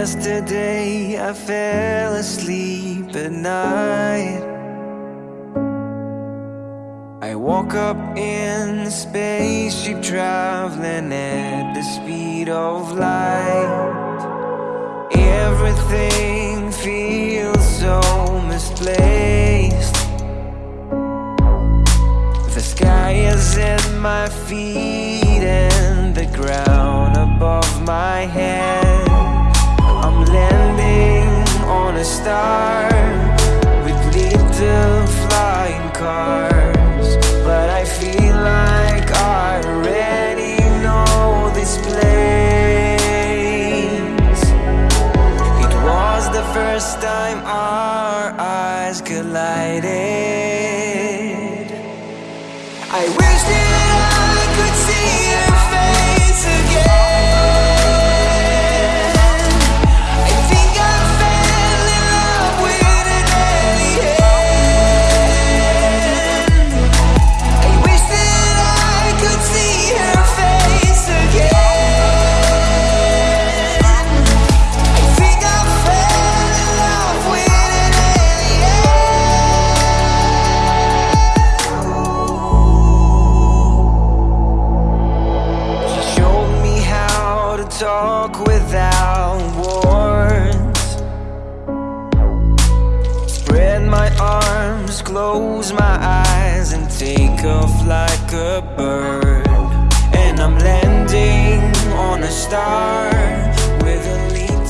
Yesterday I fell asleep at night. I woke up in a spaceship traveling at the speed of light. Everything feels so misplaced. The sky is at my feet and the ground first time our eyes collided I wish that I walk without wards Spread my arms, close my eyes And take off like a bird. And I'm landing on a star With a lead